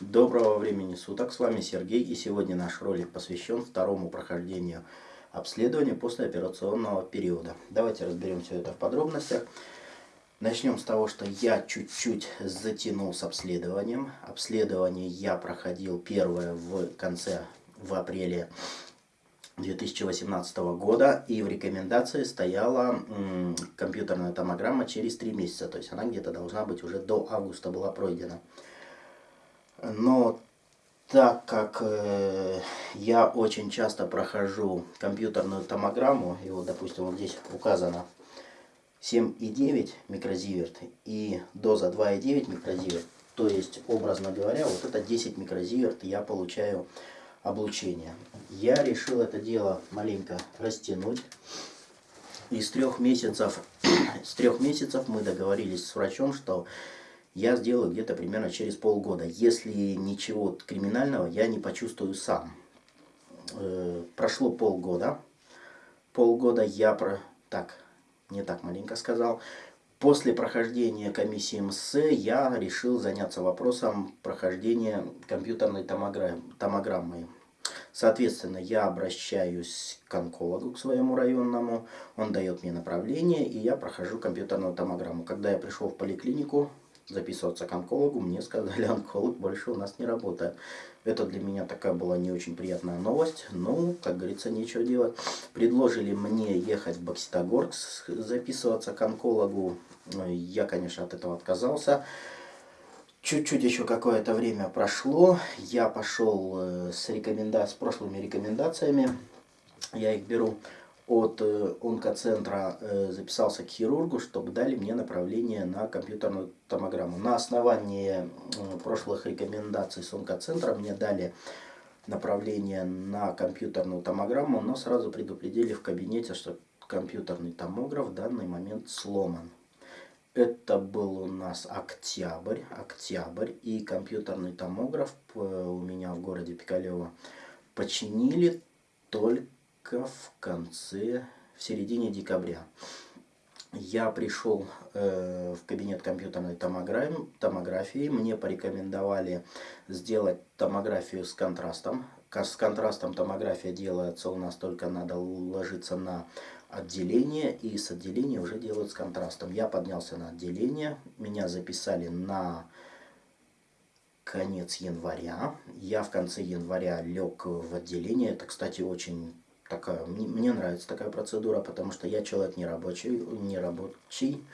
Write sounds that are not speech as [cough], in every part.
Доброго времени суток, с вами Сергей и сегодня наш ролик посвящен второму прохождению обследования после операционного периода. Давайте разберем все это в подробностях. Начнем с того, что я чуть-чуть затянул с обследованием. Обследование я проходил первое в конце, в апреле 2018 года и в рекомендации стояла компьютерная томограмма через 3 месяца, то есть она где-то должна быть уже до августа была пройдена. Но так как э, я очень часто прохожу компьютерную томограмму, и вот, допустим, вот здесь указано 7,9 микрозиверт и доза 2,9 микрозиверт, то есть, образно говоря, вот это 10 микрозиверт я получаю облучение. Я решил это дело маленько растянуть. Из трех месяцев, [clears throat] с трех месяцев мы договорились с врачом, что я сделаю где-то примерно через полгода. Если ничего криминального я не почувствую сам. Э, прошло полгода. Полгода я про... Так, не так маленько сказал. После прохождения комиссии МС я решил заняться вопросом прохождения компьютерной томограммой. Соответственно, я обращаюсь к онкологу, к своему районному, он дает мне направление, и я прохожу компьютерную томограмму. Когда я пришел в поликлинику, записываться к онкологу, мне сказали, [laughs] онколог больше у нас не работает. Это для меня такая была не очень приятная новость. Ну, как говорится, нечего делать. Предложили мне ехать в Бокситогорск, записываться к онкологу. Я, конечно, от этого отказался. Чуть-чуть еще какое-то время прошло. Я пошел э, с, рекоменда... с прошлыми рекомендациями. Я их беру от э, онкоцентра э, записался к хирургу, чтобы дали мне направление на компьютерную томограмму. На основании прошлых рекомендаций с онкоцентра мне дали направление на компьютерную томограмму, но сразу предупредили в кабинете, что компьютерный томограф в данный момент сломан. Это был у нас октябрь, октябрь, и компьютерный томограф э, у меня в городе Пикалево починили только в конце, в середине декабря. Я пришел э, в кабинет компьютерной томографии, мне порекомендовали сделать томографию с контрастом. С контрастом томография делается у нас только надо ложиться на отделение, и с отделения уже делают с контрастом. Я поднялся на отделение, меня записали на конец января. Я в конце января лег в отделение. Это, кстати, очень такая, мне, нравится такая процедура, потому что я человек не рабочий, не рабочий,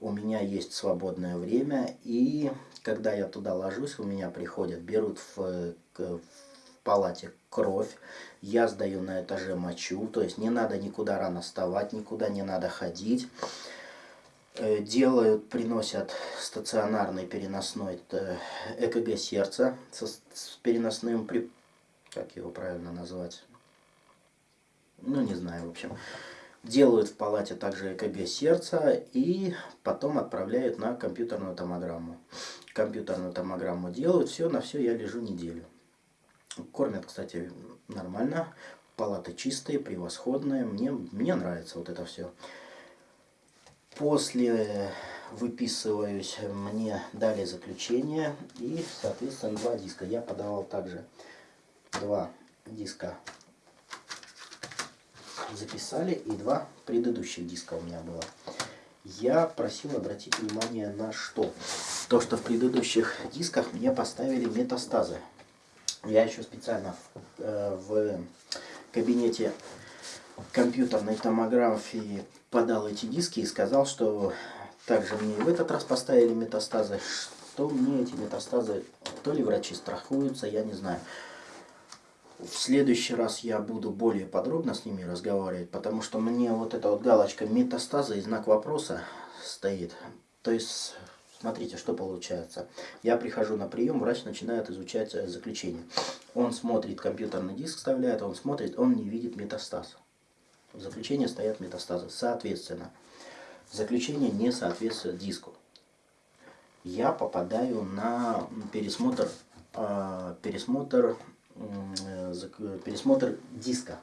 у меня есть свободное время, и когда я туда ложусь, у меня приходят, берут в, в палате кровь, я сдаю на этаже мочу, то есть не надо никуда рано вставать, никуда не надо ходить. Э, делают, приносят стационарный переносной э, ЭКГ сердца с переносным, как его правильно назвать, ну не знаю, в общем. Делают в палате также ЭКГ сердца и потом отправляют на компьютерную томограмму. Компьютерную томограмму делают, все, на все я лежу неделю. Кормят, кстати, нормально, палаты чистые, превосходные, мне, мне нравится вот это все. После выписываюсь, мне дали заключение и, соответственно, два диска. Я подавал также два диска записали, и два предыдущих диска у меня было. Я просил обратить внимание на что? То, что в предыдущих дисках мне поставили метастазы. Я еще специально в, э, в кабинете компьютерной томографии подал эти диски и сказал, что также мне в этот раз поставили метастазы, что мне эти метастазы, то ли врачи страхуются, я не знаю. В следующий раз я буду более подробно с ними разговаривать, потому что мне вот эта вот галочка метастаза и знак вопроса стоит. То есть, смотрите, что получается. Я прихожу на прием, врач начинает изучать э, заключение. Он смотрит, компьютерный диск вставляет, он смотрит, он не видит метастаз. В заключении стоят метастазы. Соответственно, заключение не соответствует диску. Я попадаю на пересмотр, э, пересмотр пересмотр диска.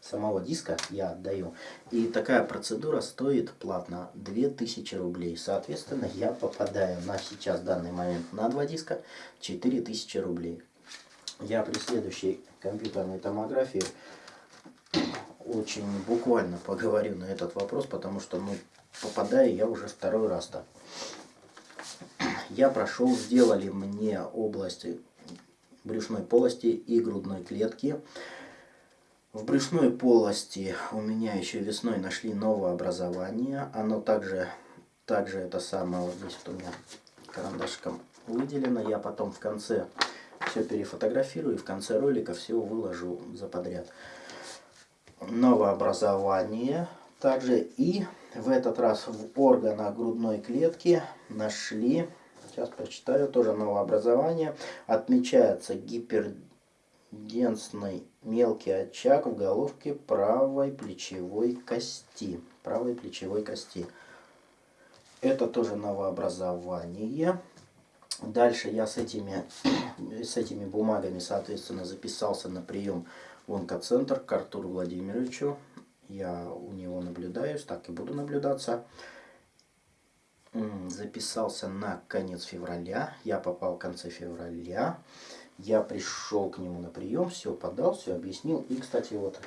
самого диска я отдаю. И такая процедура стоит платно 2000 рублей. Соответственно, я попадаю на сейчас, данный момент, на два диска 4000 рублей. Я при следующей компьютерной томографии очень буквально поговорю на этот вопрос, потому что ну, попадаю я уже второй раз-то. Я прошел, сделали мне области брюшной полости и грудной клетки. В брюшной полости у меня еще весной нашли новое образование. Оно также, также это самое, вот здесь вот у меня карандашком выделено. Я потом в конце все перефотографирую и в конце ролика все выложу за подряд. Новое образование также и в этот раз в органах грудной клетки нашли, сейчас прочитаю, тоже новое образование, отмечается гипер денсный мелкий очаг в головке правой плечевой кости. Правой плечевой кости. Это тоже новообразование. Дальше я с этими, [clears throat] с этими бумагами, соответственно, записался на прием в онкоцентр к Артуру Владимировичу. Я у него наблюдаюсь, так и буду наблюдаться. Записался на конец февраля. Я попал в конце февраля. Я пришел к нему на прием, все подал, все объяснил. И, кстати, вот,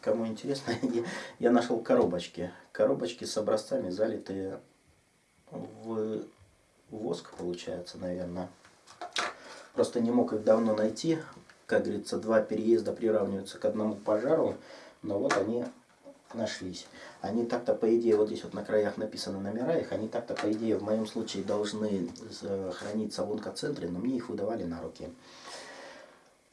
кому интересно, [laughs] я, я нашел коробочки. Коробочки с образцами, залитые в воск, получается, наверное. Просто не мог их давно найти. Как говорится, два переезда приравниваются к одному пожару. Но вот они нашлись. Они так-то, по идее, вот здесь вот на краях написаны номера их, они так-то, по идее, в моем случае должны храниться в онкоцентре, но мне их выдавали на руки.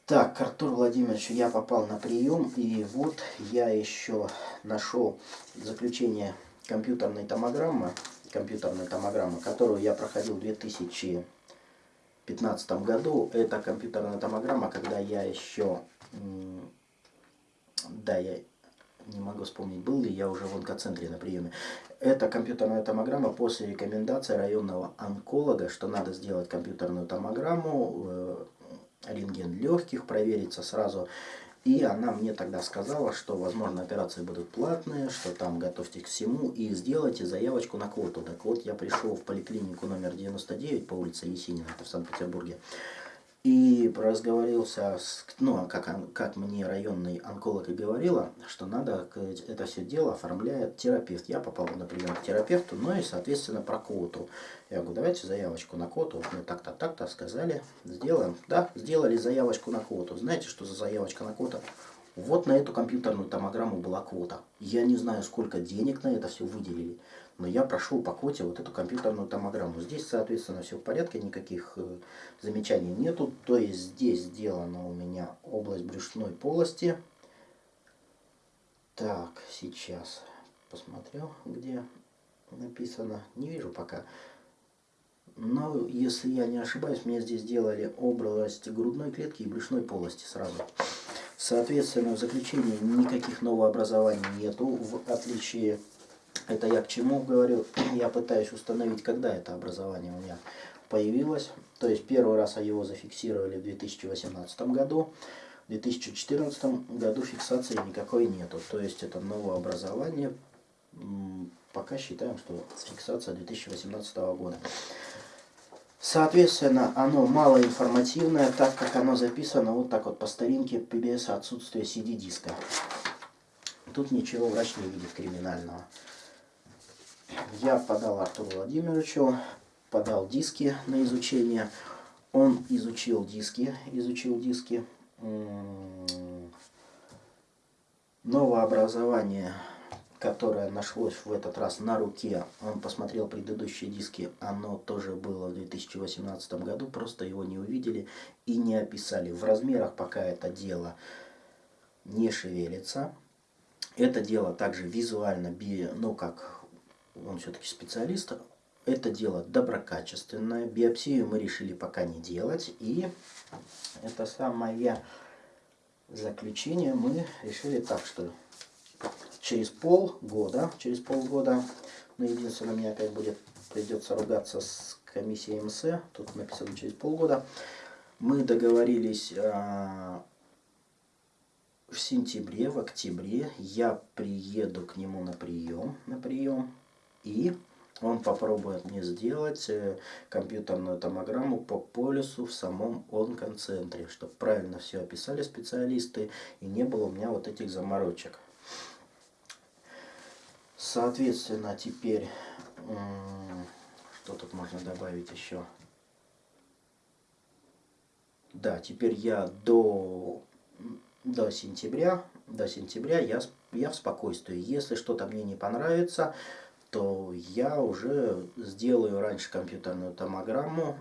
Так, к Артуру Владимировичу я попал на прием, и вот я еще нашел заключение компьютерной томограммы, компьютерной томограммы, которую я проходил в 2015 году. Это компьютерная томограмма, когда я еще, да, я не могу вспомнить, был ли я уже в онкоцентре на приеме. Это компьютерная томограмма после рекомендации районного онколога, что надо сделать компьютерную томограмму, э, рентген легких, провериться сразу. И она мне тогда сказала, что, возможно, операции будут платные, что там готовьте к всему и сделайте заявочку на квоту. Так вот, я пришел в поликлинику номер 99 по улице Есенина, это в Санкт-Петербурге. И разговорился, с, ну, как, как мне районный онколог и говорила, что надо это все дело оформляет терапевт. Я попал на прием к терапевту, ну и, соответственно, про квоту. Я говорю, давайте заявочку на квоту. Мы так-то, так-то сказали, сделаем. Да, сделали заявочку на квоту. Знаете, что за заявочка на квоту? Вот на эту компьютерную томограмму была квота. Я не знаю, сколько денег на это все выделили но я прошел по квоте вот эту компьютерную томограмму. Здесь, соответственно, все в порядке, никаких э, замечаний нету. То есть здесь сделана у меня область брюшной полости. Так, сейчас посмотрю, где написано. Не вижу пока. Но, если я не ошибаюсь, мне здесь сделали область грудной клетки и брюшной полости сразу. Соответственно, в заключении никаких новообразований нету, в отличие это я к чему говорю? Я пытаюсь установить, когда это образование у меня появилось. То есть первый раз его зафиксировали в 2018 году. В 2014 году фиксации никакой нету. То есть это новое образование. Пока считаем, что фиксация 2018 года. Соответственно, оно малоинформативное, так как оно записано вот так вот по старинке PBS отсутствие CD-диска. Тут ничего врач не видит криминального. Я подал Артуру Владимировичу, подал диски на изучение. Он изучил диски, изучил диски. Новое образование, которое нашлось в этот раз на руке, он посмотрел предыдущие диски, оно тоже было в 2018 году, просто его не увидели и не описали. В размерах пока это дело не шевелится. Это дело также визуально, ну как он все-таки специалист, это дело доброкачественное. Биопсию мы решили пока не делать. И это самое заключение. Мы решили так, что через полгода, через полгода, ну единственное, мне опять будет, придется ругаться с комиссией МС, тут написано через полгода, мы договорились а, в сентябре, в октябре. Я приеду к нему на прием, на прием, и он попробует мне сделать э, компьютерную томограмму по полюсу в самом онкоцентре, чтобы правильно все описали специалисты и не было у меня вот этих заморочек. Соответственно, теперь, что тут можно добавить еще? Да, теперь я до, до сентября, до сентября я, я в спокойствии. Если что-то мне не понравится, то я уже сделаю раньше компьютерную томограмму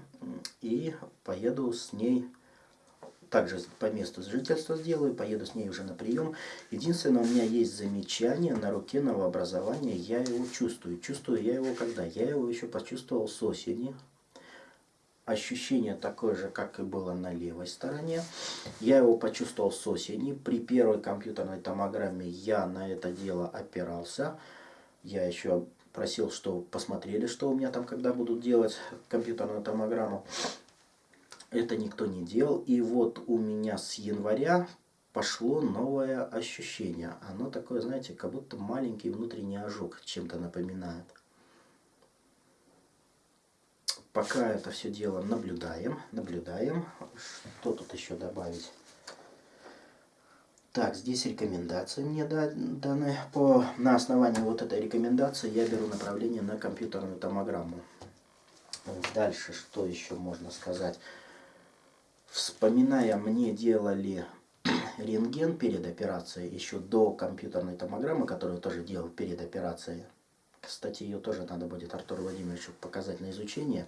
и поеду с ней также по месту жительства сделаю, поеду с ней уже на прием. Единственное, у меня есть замечание на руке новообразования, я его чувствую. Чувствую я его когда? Я его еще почувствовал с осени. Ощущение такое же, как и было на левой стороне. Я его почувствовал с осени. При первой компьютерной томограмме я на это дело опирался. Я еще просил, что посмотрели, что у меня там, когда будут делать компьютерную томограмму. Это никто не делал. И вот у меня с января пошло новое ощущение. Оно такое, знаете, как будто маленький внутренний ожог чем-то напоминает. Пока это все дело наблюдаем, наблюдаем. Что тут еще добавить? Так, здесь рекомендации мне даны. По, на основании вот этой рекомендации я беру направление на компьютерную томограмму. Дальше, что еще можно сказать? Вспоминая, мне делали [clears throat] рентген перед операцией, еще до компьютерной томограммы, которую тоже делал перед операцией. Кстати, ее тоже надо будет Артуру Владимировичу показать на изучение.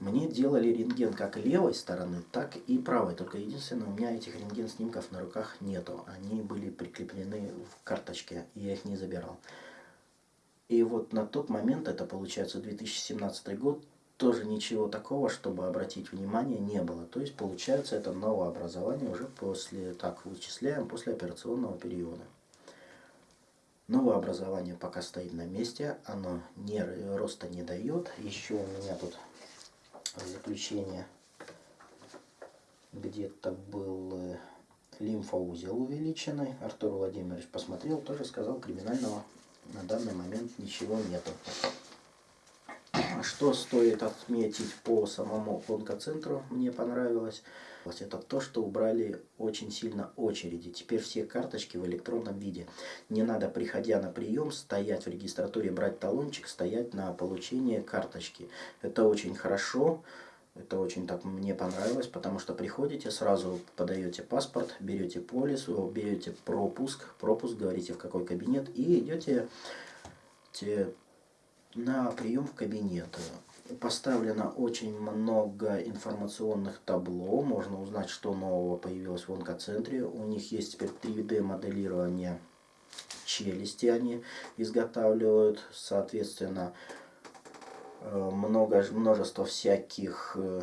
Мне делали рентген как левой стороны, так и правой. Только единственное, у меня этих рентген-снимков на руках нету. Они были прикреплены в карточке, и я их не забирал. И вот на тот момент, это получается 2017 год, тоже ничего такого, чтобы обратить внимание, не было. То есть получается это новообразование уже после, так вычисляем, после операционного периода. Новое образование пока стоит на месте, оно не, роста не дает. Еще у меня тут заключение где-то был э, лимфоузел увеличенный. Артур Владимирович посмотрел, тоже сказал, криминального на данный момент ничего нету. Что стоит отметить по самому онкоцентру, мне понравилось, это то, что убрали очень сильно очереди. Теперь все карточки в электронном виде. Не надо, приходя на прием, стоять в регистратуре, брать талончик, стоять на получение карточки. Это очень хорошо. Это очень так мне понравилось, потому что приходите, сразу подаете паспорт, берете полис, берете пропуск, пропуск, говорите в какой кабинет и идете те на прием в кабинет. Поставлено очень много информационных табло. Можно узнать, что нового появилось в онкоцентре. У них есть теперь 3D моделирование челюсти они изготавливают. Соответственно, э, много, множество всяких э,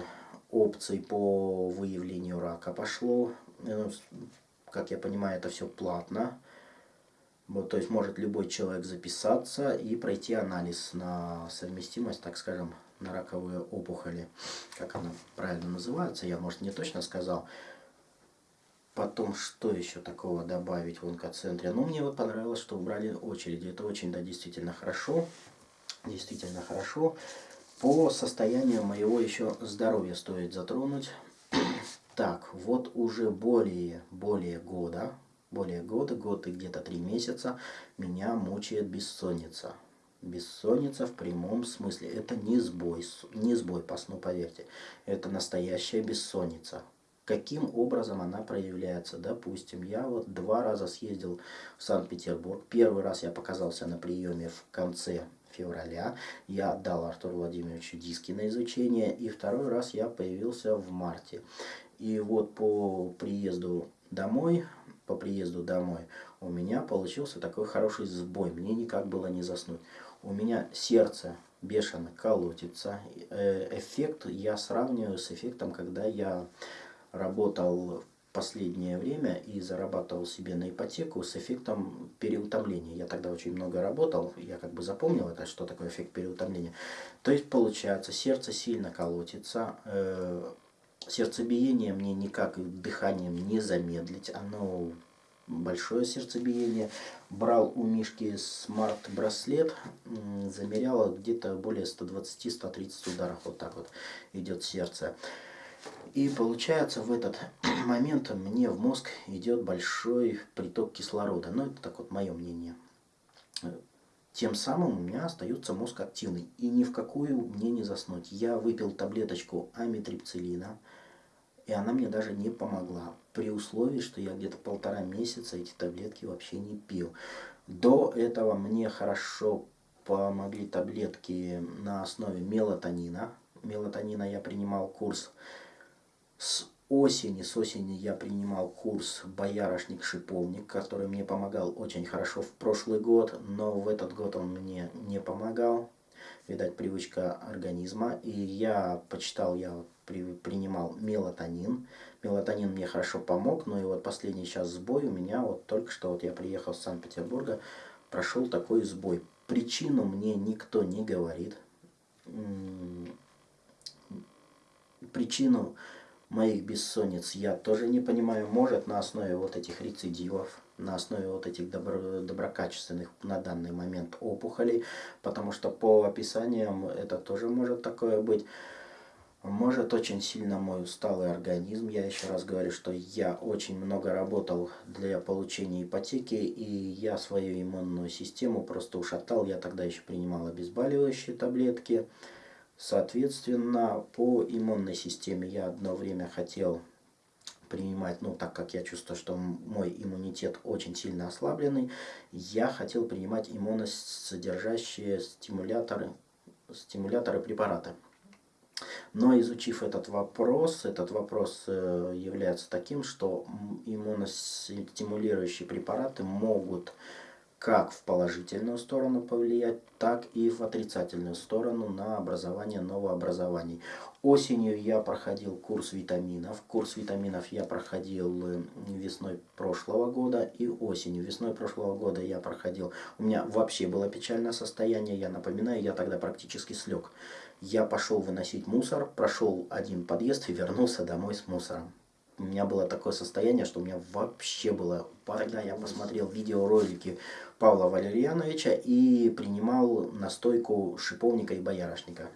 опций по выявлению рака пошло. Э, как я понимаю, это все платно. Вот, то есть может любой человек записаться и пройти анализ на совместимость, так скажем, на раковые опухоли. Как она правильно называется, я, может, не точно сказал. Потом, что еще такого добавить в онкоцентре? Ну, мне вот понравилось, что убрали очереди. Это очень, да, действительно хорошо. Действительно хорошо. По состоянию моего еще здоровья стоит затронуть. [clears throat] Так, вот уже более, более года, более года, год и где-то три месяца меня мучает бессонница. Бессонница в прямом смысле. Это не сбой, не сбой по сну, поверьте. Это настоящая бессонница. Каким образом она проявляется? Допустим, я вот два раза съездил в Санкт-Петербург. Первый раз я показался на приеме в конце февраля. Я отдал Артуру Владимировичу диски на изучение. И второй раз я появился в марте. И вот по приезду домой по приезду домой, у меня получился такой хороший сбой. Мне никак было не заснуть. У меня сердце бешено колотится. Э, эффект я сравниваю с эффектом, когда я работал в последнее время и зарабатывал себе на ипотеку с эффектом переутомления. Я тогда очень много работал, я как бы запомнил это, что такое эффект переутомления. То есть получается, сердце сильно колотится, э, сердцебиение мне никак дыханием не замедлить, оно большое сердцебиение. Брал у Мишки смарт-браслет, замерял где-то более 120-130 ударов. Вот так вот идет сердце. И получается в этот [clears throat] момент мне в мозг идет большой приток кислорода. Ну, это так вот мое мнение. Тем самым у меня остается мозг активный. И ни в какую мне не заснуть. Я выпил таблеточку амитрипцилина. И она мне даже не помогла. При условии, что я где-то полтора месяца эти таблетки вообще не пил. До этого мне хорошо помогли таблетки на основе мелатонина. Мелатонина я принимал курс с осени, с осени я принимал курс «Боярышник-шиповник», который мне помогал очень хорошо в прошлый год, но в этот год он мне не помогал. Видать, привычка организма. И я почитал, я при, принимал мелатонин. Мелатонин мне хорошо помог, но и вот последний сейчас сбой у меня, вот только что вот я приехал с Санкт-Петербурга, прошел такой сбой. Причину мне никто не говорит. Причину моих бессонниц я тоже не понимаю. Может на основе вот этих рецидивов, на основе вот этих добро, доброкачественных на данный момент опухолей, потому что по описаниям это тоже может такое быть. Может очень сильно мой усталый организм. Я еще раз говорю, что я очень много работал для получения ипотеки, и я свою иммунную систему просто ушатал. Я тогда еще принимал обезболивающие таблетки. Соответственно, по иммунной системе я одно время хотел принимать, ну так как я чувствую, что мой иммунитет очень сильно ослабленный, я хотел принимать иммуносодержащие стимуляторы, стимуляторы препараты. Но изучив этот вопрос, этот вопрос э, является таким, что иммуностимулирующие препараты могут как в положительную сторону повлиять, так и в отрицательную сторону на образование новообразований. Осенью я проходил курс витаминов. Курс витаминов я проходил э, весной прошлого года и осенью. Весной прошлого года я проходил. У меня вообще было печальное состояние. Я напоминаю, я тогда практически слег. Я пошел выносить мусор, прошел один подъезд и вернулся домой с мусором у меня было такое состояние, что у меня вообще было... Тогда я посмотрел видеоролики Павла Валерьяновича и принимал настойку шиповника и боярышника.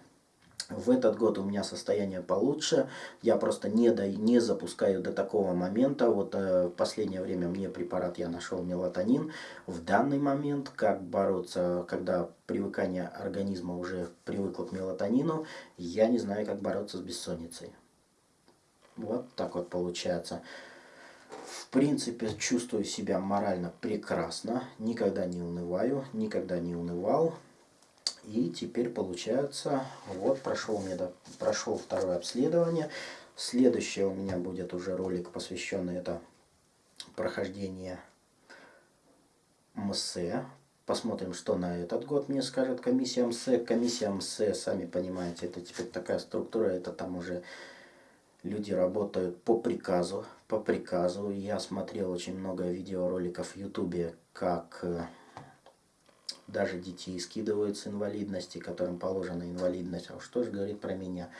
В этот год у меня состояние получше, я просто не, до, не запускаю до такого момента. Вот э, в последнее время мне препарат я нашел мелатонин. В данный момент, как бороться, когда привыкание организма уже привыкло к мелатонину, я не знаю, как бороться с бессонницей. Вот так вот получается. В принципе, чувствую себя морально прекрасно. Никогда не унываю, никогда не унывал. И теперь получается, вот прошел, мне, прошел второе обследование. Следующее у меня будет уже ролик, посвященный это прохождение МСЭ. Посмотрим, что на этот год мне скажет комиссия МСЭ. Комиссия МСЭ, сами понимаете, это теперь такая структура, это там уже люди работают по приказу. По приказу. Я смотрел очень много видеороликов в ютубе, как э, даже детей скидывают с инвалидности, которым положена инвалидность. А что же говорит про меня?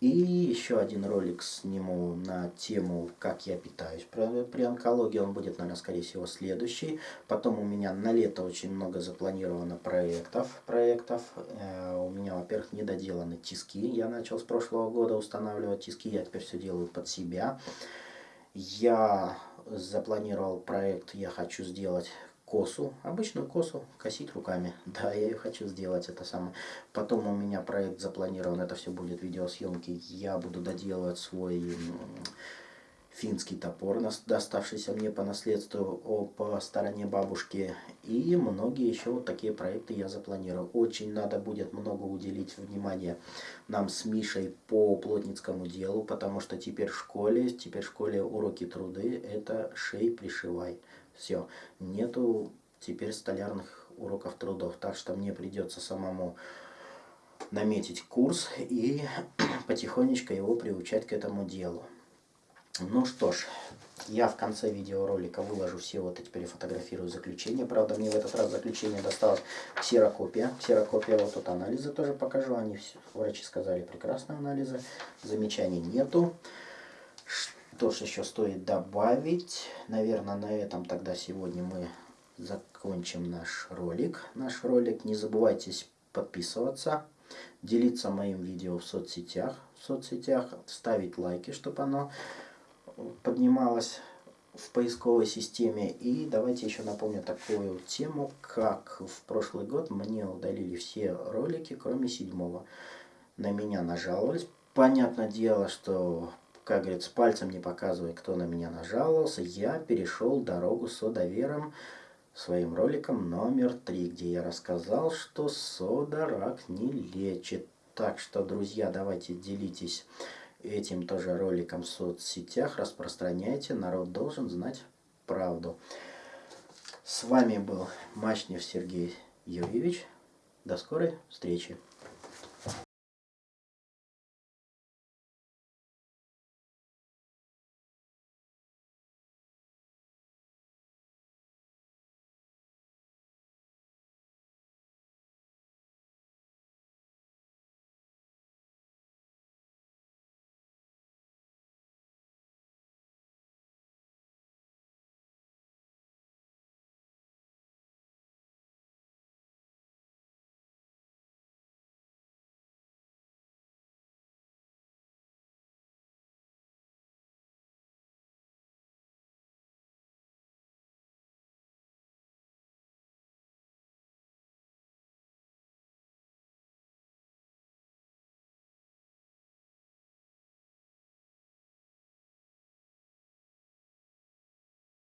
И еще один ролик сниму на тему, как я питаюсь при онкологии. Он будет, наверное, скорее всего, следующий. Потом у меня на лето очень много запланировано проектов. проектов. Э, у меня, во-первых, недоделаны тиски. Я начал с прошлого года устанавливать тиски. Я теперь все делаю под себя. Я запланировал проект, я хочу сделать косу, обычную косу, косить руками. [laughs] Да, я ее хочу сделать, это самое. Потом у меня проект запланирован, это все будет видеосъемки. Я буду доделывать свой финский топор, доставшийся мне по наследству по стороне бабушки. И многие еще вот такие проекты я запланирую. Очень надо будет много уделить внимания нам с Мишей по плотницкому делу, потому что теперь в школе, теперь в школе уроки труды, это шей пришивай. Все, нету теперь столярных уроков трудов, так что мне придется самому наметить курс и [clears throat] потихонечку его приучать к этому делу. Ну что ж, я в конце видеоролика выложу все вот эти перефотографирую заключение. Правда, мне в этот раз заключение досталось ксерокопия. Ксерокопия, вот тут анализы тоже покажу. Они, врачи сказали, прекрасные анализы. Замечаний нету. что ж еще стоит добавить? Наверное, на этом тогда сегодня мы закончим наш ролик. Наш ролик. Не забывайте подписываться, делиться моим видео в соцсетях, в соцсетях, ставить лайки, чтобы оно поднималось в поисковой системе. И давайте еще напомню такую тему, как в прошлый год мне удалили все ролики, кроме седьмого. На меня нажаловались. Понятное дело, что, как говорится, пальцем не показывая, кто на меня нажаловался, я перешел дорогу с довером своим роликом номер три, где я рассказал, что сода рак не лечит. Так что, друзья, давайте делитесь этим тоже роликом в соцсетях, распространяйте. Народ должен знать правду. С вами был Мачнев Сергей Юрьевич. До скорой встречи.